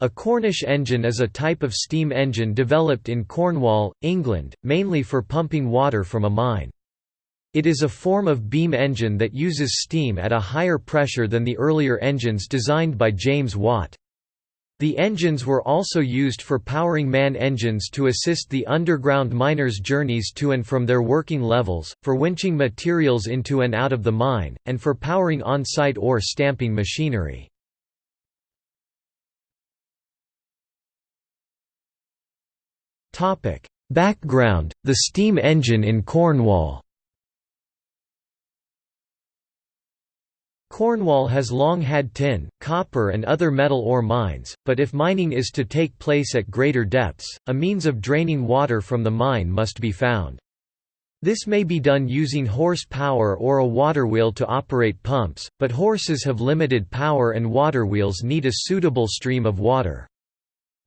A Cornish engine is a type of steam engine developed in Cornwall, England, mainly for pumping water from a mine. It is a form of beam engine that uses steam at a higher pressure than the earlier engines designed by James Watt. The engines were also used for powering man engines to assist the underground miners' journeys to and from their working levels, for winching materials into and out of the mine, and for powering on-site ore stamping machinery. Background, the steam engine in Cornwall Cornwall has long had tin, copper and other metal ore mines, but if mining is to take place at greater depths, a means of draining water from the mine must be found. This may be done using horse power or a water wheel to operate pumps, but horses have limited power and water wheels need a suitable stream of water.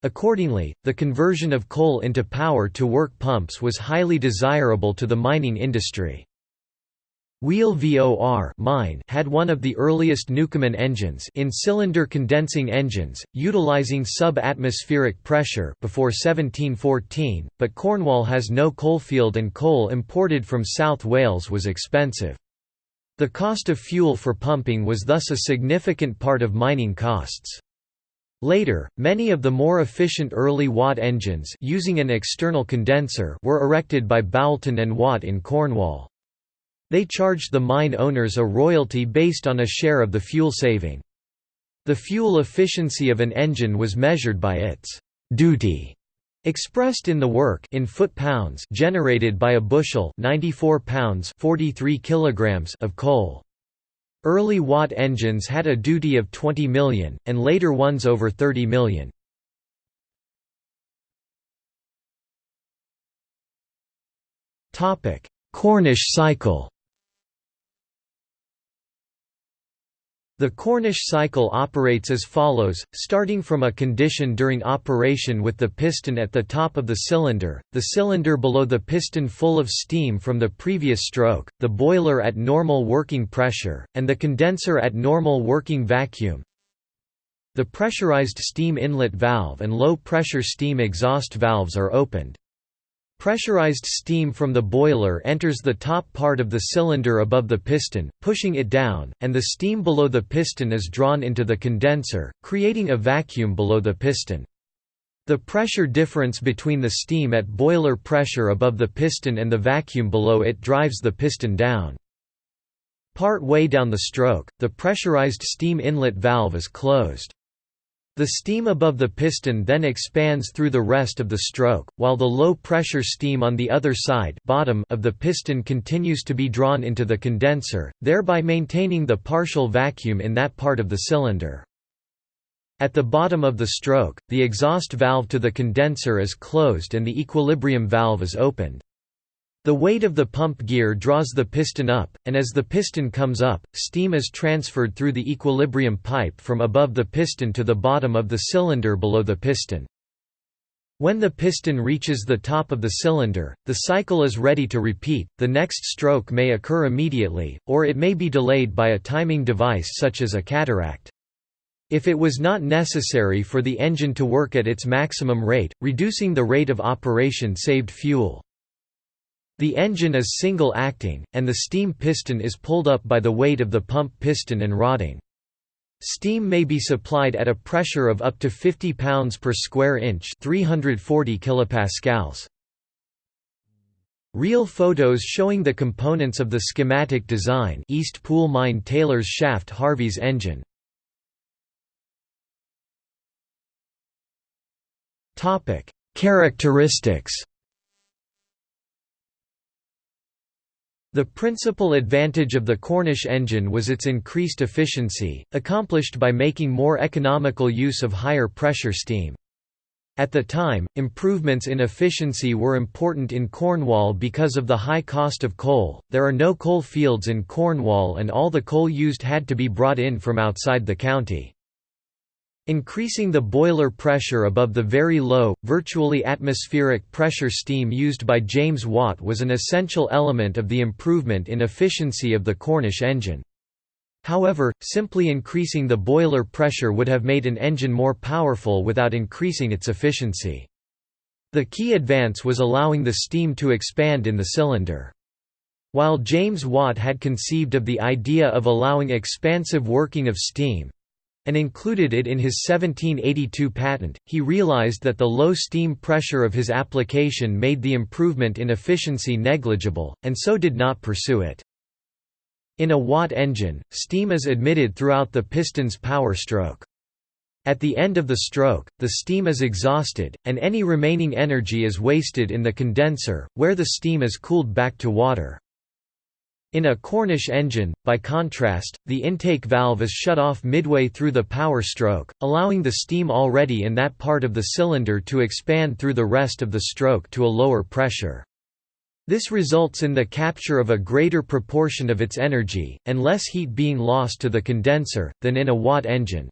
Accordingly, the conversion of coal into power-to-work pumps was highly desirable to the mining industry. Wheal Vor mine had one of the earliest Newcomen engines in cylinder condensing engines, utilizing sub-atmospheric pressure before 1714, but Cornwall has no coalfield and coal imported from South Wales was expensive. The cost of fuel for pumping was thus a significant part of mining costs. Later, many of the more efficient early Watt engines using an external condenser were erected by Boulton and Watt in Cornwall. They charged the mine owners a royalty based on a share of the fuel saving. The fuel efficiency of an engine was measured by its duty expressed in the work in foot-pounds generated by a bushel 94 pounds 43 kilograms of coal. Early Watt engines had a duty of 20 million, and later ones over 30 million. Cornish cycle The Cornish cycle operates as follows, starting from a condition during operation with the piston at the top of the cylinder, the cylinder below the piston full of steam from the previous stroke, the boiler at normal working pressure, and the condenser at normal working vacuum. The pressurized steam inlet valve and low-pressure steam exhaust valves are opened. Pressurized steam from the boiler enters the top part of the cylinder above the piston, pushing it down, and the steam below the piston is drawn into the condenser, creating a vacuum below the piston. The pressure difference between the steam at boiler pressure above the piston and the vacuum below it drives the piston down. Part way down the stroke, the pressurized steam inlet valve is closed. The steam above the piston then expands through the rest of the stroke, while the low-pressure steam on the other side bottom of the piston continues to be drawn into the condenser, thereby maintaining the partial vacuum in that part of the cylinder. At the bottom of the stroke, the exhaust valve to the condenser is closed and the equilibrium valve is opened. The weight of the pump gear draws the piston up, and as the piston comes up, steam is transferred through the equilibrium pipe from above the piston to the bottom of the cylinder below the piston. When the piston reaches the top of the cylinder, the cycle is ready to repeat. The next stroke may occur immediately, or it may be delayed by a timing device such as a cataract. If it was not necessary for the engine to work at its maximum rate, reducing the rate of operation saved fuel. The engine is single-acting, and the steam piston is pulled up by the weight of the pump piston and rodding. Steam may be supplied at a pressure of up to 50 pounds per square inch 340 kilopascals. Real photos showing the components of the schematic design East Pool Mine Taylor's shaft Harvey's engine. Characteristics The principal advantage of the Cornish engine was its increased efficiency, accomplished by making more economical use of higher pressure steam. At the time, improvements in efficiency were important in Cornwall because of the high cost of coal. There are no coal fields in Cornwall and all the coal used had to be brought in from outside the county. Increasing the boiler pressure above the very low, virtually atmospheric pressure steam used by James Watt was an essential element of the improvement in efficiency of the Cornish engine. However, simply increasing the boiler pressure would have made an engine more powerful without increasing its efficiency. The key advance was allowing the steam to expand in the cylinder. While James Watt had conceived of the idea of allowing expansive working of steam, and included it in his 1782 patent, he realized that the low steam pressure of his application made the improvement in efficiency negligible, and so did not pursue it. In a Watt engine, steam is admitted throughout the piston's power stroke. At the end of the stroke, the steam is exhausted, and any remaining energy is wasted in the condenser, where the steam is cooled back to water. In a Cornish engine, by contrast, the intake valve is shut off midway through the power stroke, allowing the steam already in that part of the cylinder to expand through the rest of the stroke to a lower pressure. This results in the capture of a greater proportion of its energy, and less heat being lost to the condenser, than in a Watt engine.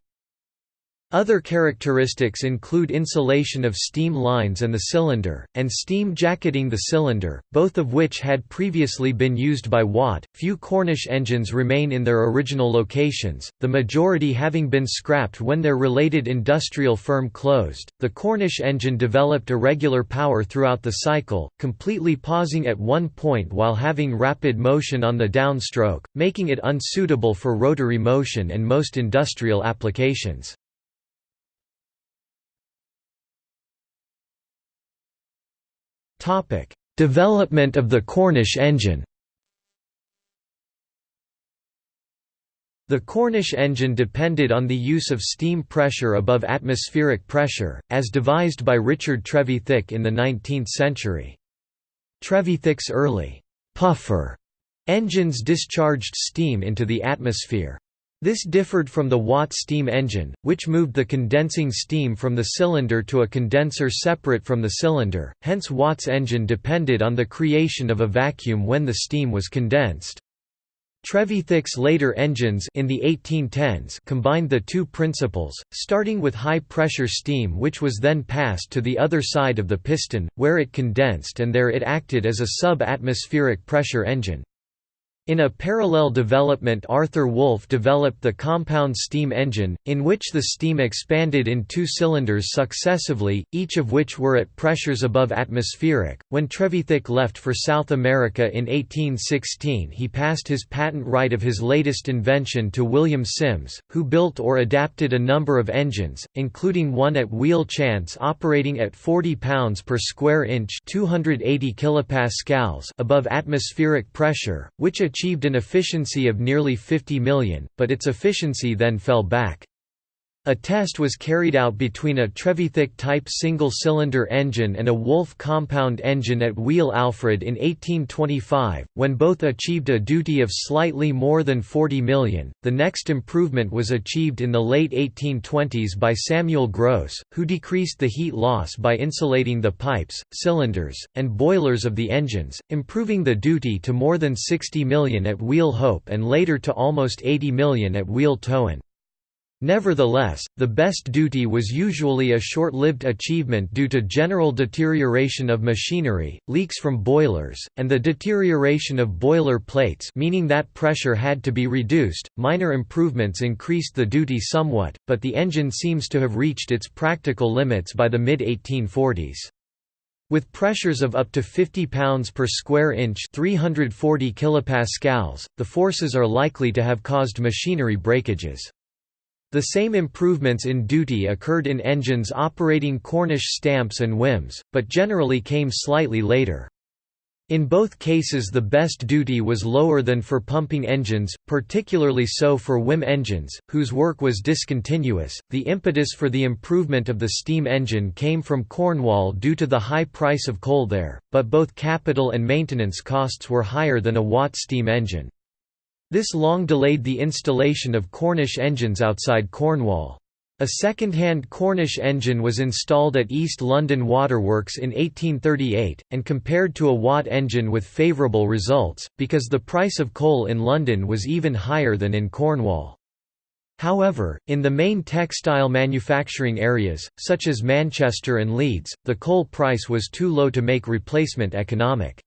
Other characteristics include insulation of steam lines and the cylinder, and steam jacketing the cylinder, both of which had previously been used by Watt. Few Cornish engines remain in their original locations, the majority having been scrapped when their related industrial firm closed. The Cornish engine developed irregular power throughout the cycle, completely pausing at one point while having rapid motion on the downstroke, making it unsuitable for rotary motion and most industrial applications. Topic: Development of the Cornish engine. The Cornish engine depended on the use of steam pressure above atmospheric pressure, as devised by Richard Trevithick in the 19th century. Trevithick's early «puffer» engines discharged steam into the atmosphere. This differed from the Watt steam engine, which moved the condensing steam from the cylinder to a condenser separate from the cylinder, hence Watt's engine depended on the creation of a vacuum when the steam was condensed. Trevithick's later engines in the 1810s combined the two principles, starting with high-pressure steam which was then passed to the other side of the piston, where it condensed and there it acted as a sub-atmospheric pressure engine. In a parallel development Arthur Woolf developed the compound steam engine, in which the steam expanded in two cylinders successively, each of which were at pressures above atmospheric. When Trevithick left for South America in 1816 he passed his patent right of his latest invention to William Sims, who built or adapted a number of engines, including one at Wheal Chance operating at 40 pounds per square inch 280 kilopascals above atmospheric pressure, which achieved achieved an efficiency of nearly 50 million, but its efficiency then fell back. A test was carried out between a Trevithick-type single-cylinder engine and a Woolf compound engine at Wheal Alfred in 1825, when both achieved a duty of slightly more than 40 million. The next improvement was achieved in the late 1820s by Samuel Grose, who decreased the heat loss by insulating the pipes, cylinders, and boilers of the engines, improving the duty to more than 60 million at Wheal Hope and later to almost 80 million at Wheal Towan. Nevertheless, the best duty was usually a short-lived achievement due to general deterioration of machinery, leaks from boilers, and the deterioration of boiler plates meaning that pressure had to be reduced. Minor improvements increased the duty somewhat, but the engine seems to have reached its practical limits by the mid-1840s. With pressures of up to 50 pounds per square inch 340 kilopascals, the forces are likely to have caused machinery breakages. The same improvements in duty occurred in engines operating Cornish stamps and Whims, but generally came slightly later. In both cases the best duty was lower than for pumping engines, particularly so for Whim engines, whose work was discontinuous. The impetus for the improvement of the steam engine came from Cornwall due to the high price of coal there, but both capital and maintenance costs were higher than a Watt steam engine. This long delayed the installation of Cornish engines outside Cornwall. A second-hand Cornish engine was installed at East London Waterworks in 1838, and compared to a Watt engine with favourable results, because the price of coal in London was even higher than in Cornwall. However, in the main textile manufacturing areas, such as Manchester and Leeds, the coal price was too low to make replacement economic.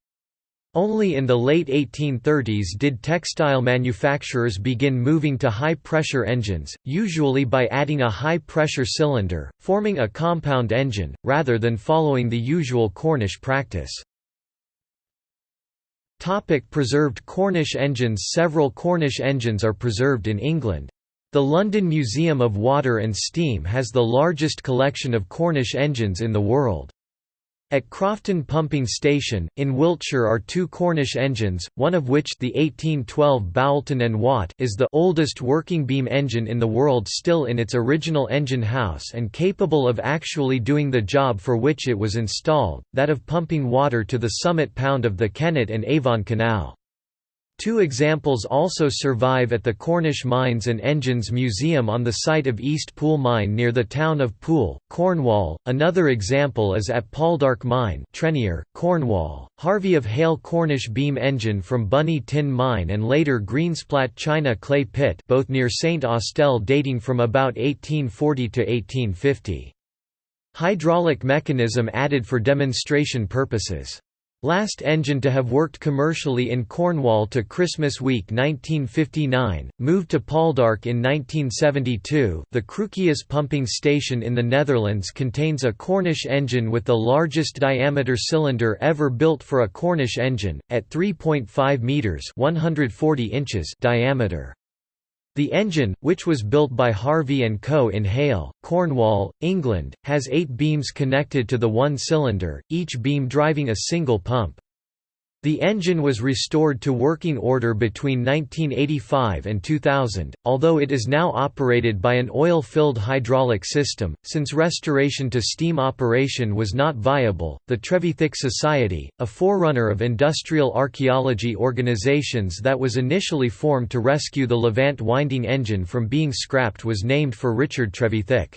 Only in the late 1830s did textile manufacturers begin moving to high-pressure engines, usually by adding a high-pressure cylinder, forming a compound engine, rather than following the usual Cornish practice. Topic preserved Cornish engines Several Cornish engines are preserved in England. The London Museum of Water and Steam has the largest collection of Cornish engines in the world. At Crofton Pumping Station, in Wiltshire are two Cornish engines, one of which the 1812 Boulton and Watt is the oldest working beam engine in the world still in its original engine house and capable of actually doing the job for which it was installed, that of pumping water to the summit pound of the Kennet and Avon Canal. Two examples also survive at the Cornish Mines and Engines Museum on the site of East Pool Mine near the town of Pool, Cornwall. Another example is at Poldark Mine, Trenear, Cornwall. Harvey of Hayle Cornish beam engine from Bunny Tin Mine and later Greensplat China Clay Pit, both near St Austell, dating from about 1840 to 1850. Hydraulic mechanism added for demonstration purposes. Last engine to have worked commercially in Cornwall to Christmas week 1959, moved to Poldark in 1972. The Cruquius pumping station in the Netherlands contains a Cornish engine with the largest diameter cylinder ever built for a Cornish engine, at 3.5 metres (140 inches) diameter. The engine, which was built by Harvey & Co. in Hayle, Cornwall, England, has eight beams connected to the one cylinder, each beam driving a single pump. The engine was restored to working order between 1985 and 2000, although it is now operated by an oil-filled hydraulic system. Since restoration to steam operation was not viable, the Trevithick Society, a forerunner of industrial archaeology organizations that was initially formed to rescue the Levant winding engine from being scrapped was named for Richard Trevithick.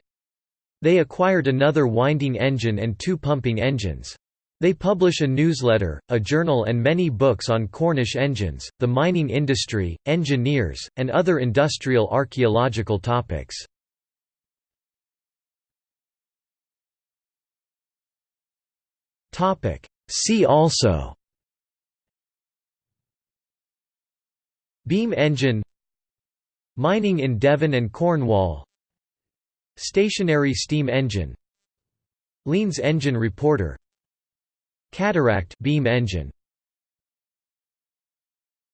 They acquired another winding engine and two pumping engines. They publish a newsletter, a journal and many books on Cornish engines, the mining industry, engineers, and other industrial archaeological topics. See also Beam engine Mining in Devon and Cornwall Stationary steam engine Leans engine reporter Cataract beam engine